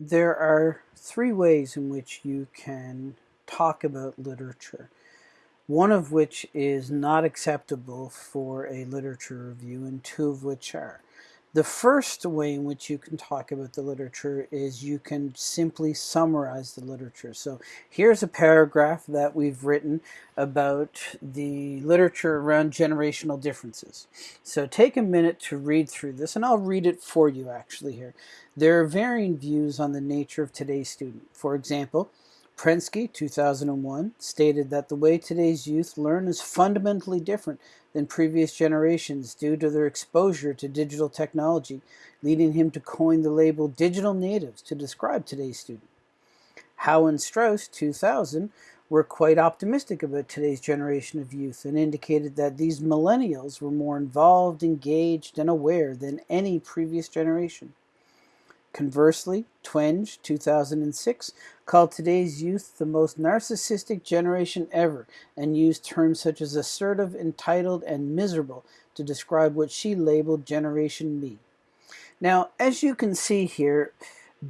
there are three ways in which you can talk about literature. One of which is not acceptable for a literature review, and two of which are. The first way in which you can talk about the literature is you can simply summarize the literature. So here's a paragraph that we've written about the literature around generational differences. So take a minute to read through this, and I'll read it for you actually here. There are varying views on the nature of today's student. For example, Prensky, 2001, stated that the way today's youth learn is fundamentally different than previous generations due to their exposure to digital technology, leading him to coin the label digital natives to describe today's student. Howe and Strauss, 2000, were quite optimistic about today's generation of youth and indicated that these millennials were more involved, engaged, and aware than any previous generation. Conversely, Twenge, 2006, called today's youth the most narcissistic generation ever and used terms such as assertive, entitled, and miserable to describe what she labeled Generation Me. Now, as you can see here,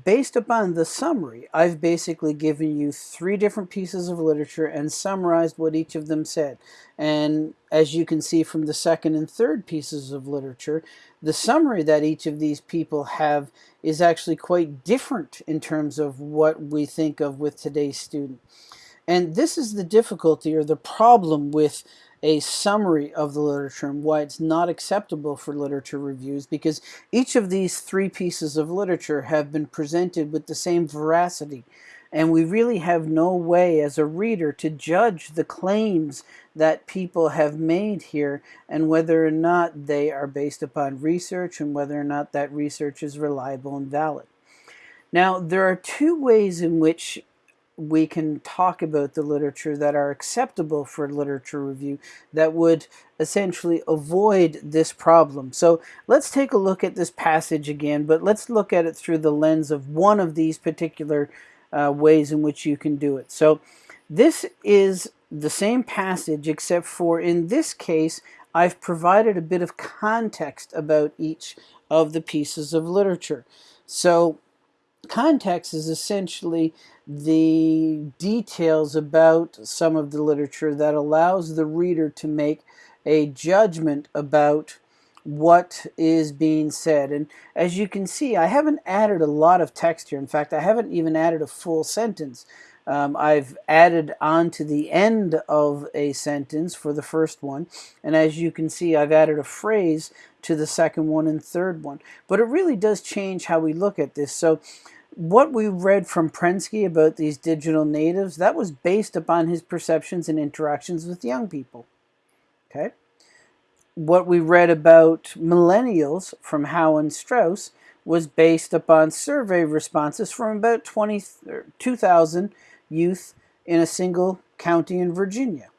based upon the summary, I've basically given you three different pieces of literature and summarized what each of them said. And as you can see from the second and third pieces of literature, the summary that each of these people have is actually quite different in terms of what we think of with today's student. And this is the difficulty or the problem with a summary of the literature and why it's not acceptable for literature reviews because each of these three pieces of literature have been presented with the same veracity and we really have no way as a reader to judge the claims that people have made here and whether or not they are based upon research and whether or not that research is reliable and valid. Now, there are two ways in which we can talk about the literature that are acceptable for literature review that would essentially avoid this problem. So let's take a look at this passage again, but let's look at it through the lens of one of these particular uh, ways in which you can do it. So this is the same passage except for in this case I've provided a bit of context about each of the pieces of literature. So context is essentially the details about some of the literature that allows the reader to make a judgment about what is being said. And as you can see, I haven't added a lot of text here. In fact, I haven't even added a full sentence. Um, I've added on to the end of a sentence for the first one. And as you can see, I've added a phrase to the second one and third one. But it really does change how we look at this. So what we read from Prensky about these digital natives, that was based upon his perceptions and interactions with young people. Okay what we read about millennials from Howe and Strauss was based upon survey responses from about 20, er, 2,000 youth in a single county in Virginia.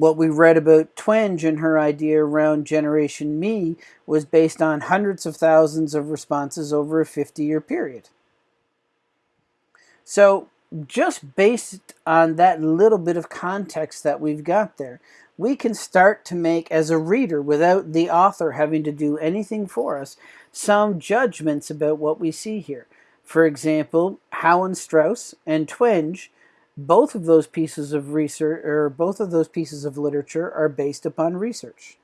What we read about Twenge and her idea around Generation Me was based on hundreds of thousands of responses over a 50-year period. So just based on that little bit of context that we've got there, we can start to make, as a reader, without the author having to do anything for us, some judgments about what we see here. For example, Howe and Strauss and Twenge, both of those pieces of research, or both of those pieces of literature are based upon research.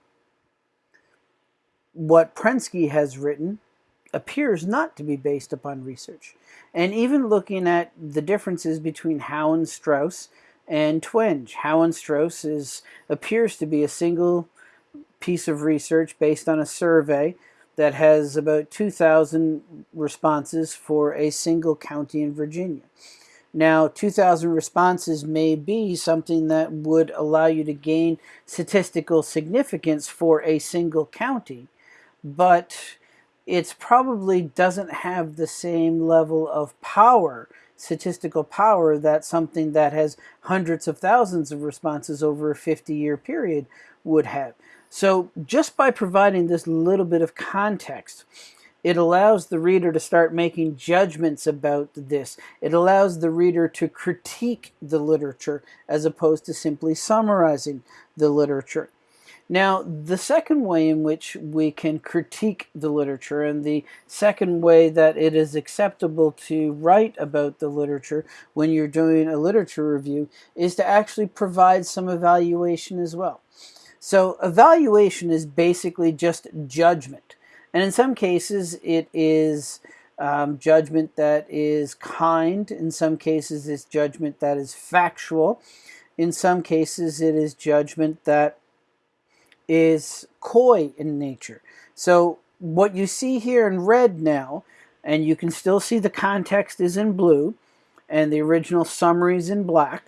What Prensky has written appears not to be based upon research. And even looking at the differences between Howe and Strauss and Twenge. Howe and Strauss is, appears to be a single piece of research based on a survey that has about 2,000 responses for a single county in Virginia. Now, 2,000 responses may be something that would allow you to gain statistical significance for a single county, but it probably doesn't have the same level of power statistical power that something that has hundreds of thousands of responses over a 50-year period would have. So just by providing this little bit of context, it allows the reader to start making judgments about this. It allows the reader to critique the literature as opposed to simply summarizing the literature. Now, the second way in which we can critique the literature, and the second way that it is acceptable to write about the literature when you're doing a literature review, is to actually provide some evaluation as well. So, evaluation is basically just judgment. And in some cases, it is um, judgment that is kind. In some cases, it's judgment that is factual. In some cases, it is judgment that is coy in nature. So what you see here in red now, and you can still see the context is in blue, and the original summary is in black.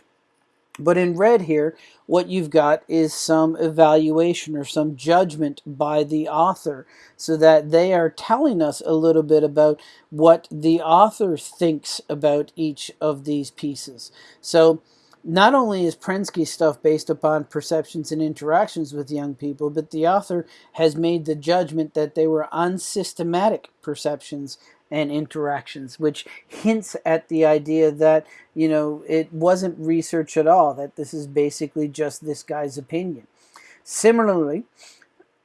But in red here, what you've got is some evaluation or some judgment by the author so that they are telling us a little bit about what the author thinks about each of these pieces. So not only is Prensky's stuff based upon perceptions and interactions with young people, but the author has made the judgment that they were unsystematic perceptions and interactions, which hints at the idea that, you know, it wasn't research at all, that this is basically just this guy's opinion. Similarly,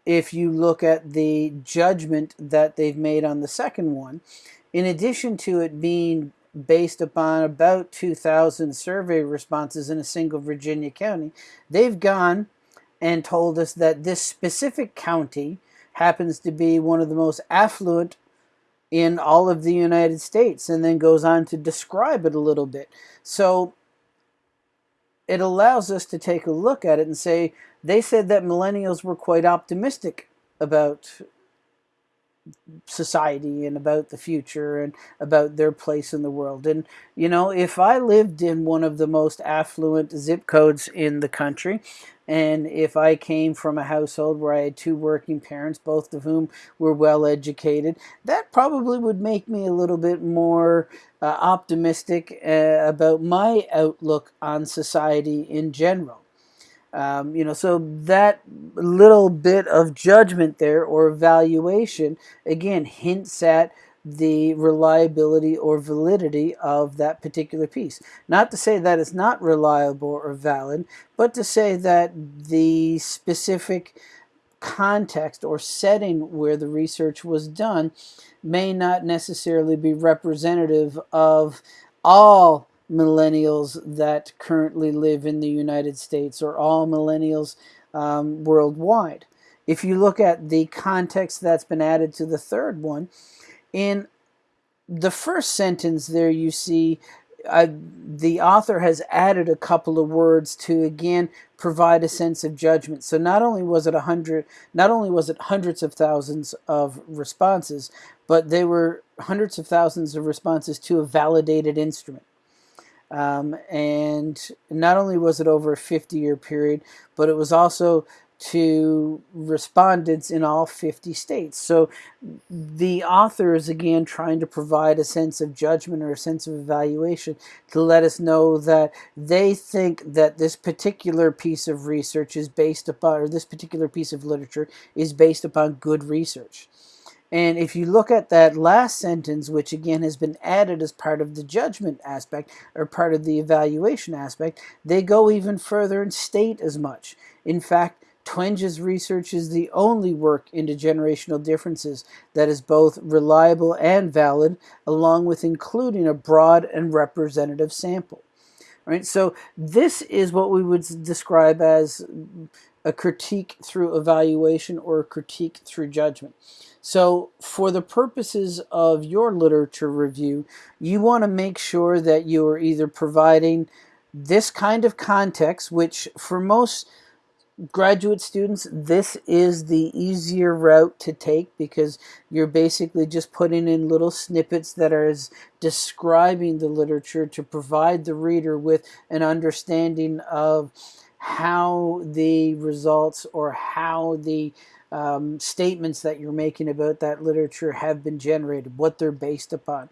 if you look at the judgment that they've made on the second one, in addition to it being based upon about 2,000 survey responses in a single Virginia county, they've gone and told us that this specific county happens to be one of the most affluent in all of the United States and then goes on to describe it a little bit. So it allows us to take a look at it and say, they said that millennials were quite optimistic about society and about the future and about their place in the world. And, you know, if I lived in one of the most affluent zip codes in the country, and if I came from a household where I had two working parents, both of whom were well educated, that probably would make me a little bit more uh, optimistic uh, about my outlook on society in general. Um, you know, so that little bit of judgment there or evaluation, again, hints at the reliability or validity of that particular piece. Not to say that it's not reliable or valid, but to say that the specific context or setting where the research was done may not necessarily be representative of all millennials that currently live in the United States or all millennials um, worldwide. If you look at the context that's been added to the third one, in the first sentence there you see uh, the author has added a couple of words to again provide a sense of judgment. So not only was it a hundred, not only was it hundreds of thousands of responses, but they were hundreds of thousands of responses to a validated instrument. Um, and not only was it over a 50 year period, but it was also to respondents in all 50 states. So the author is again trying to provide a sense of judgment or a sense of evaluation to let us know that they think that this particular piece of research is based upon, or this particular piece of literature is based upon good research. And if you look at that last sentence, which again has been added as part of the judgment aspect or part of the evaluation aspect, they go even further and state as much. In fact, Twenge's research is the only work into generational differences that is both reliable and valid, along with including a broad and representative sample. Right, so this is what we would describe as a critique through evaluation or a critique through judgment. So for the purposes of your literature review, you want to make sure that you are either providing this kind of context, which for most graduate students, this is the easier route to take because you're basically just putting in little snippets that are describing the literature to provide the reader with an understanding of how the results or how the um, statements that you're making about that literature have been generated, what they're based upon.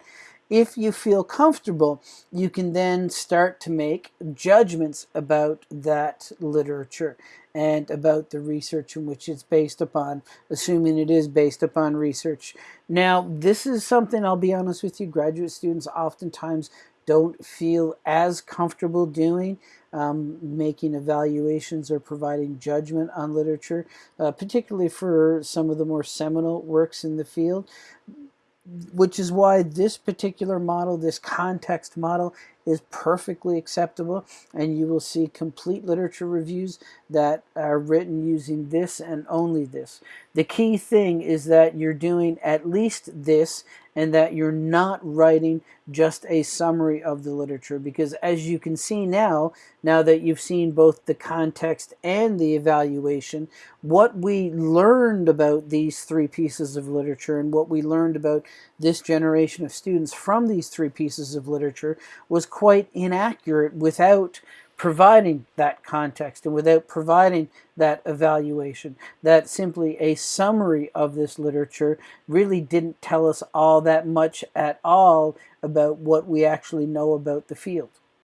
If you feel comfortable, you can then start to make judgments about that literature and about the research in which it's based upon, assuming it is based upon research. Now, this is something I'll be honest with you, graduate students oftentimes don't feel as comfortable doing, um, making evaluations or providing judgment on literature, uh, particularly for some of the more seminal works in the field which is why this particular model, this context model, is perfectly acceptable and you will see complete literature reviews that are written using this and only this. The key thing is that you're doing at least this and that you're not writing just a summary of the literature because as you can see now, now that you've seen both the context and the evaluation, what we learned about these three pieces of literature and what we learned about this generation of students from these three pieces of literature was quite inaccurate without providing that context and without providing that evaluation. That simply a summary of this literature really didn't tell us all that much at all about what we actually know about the field.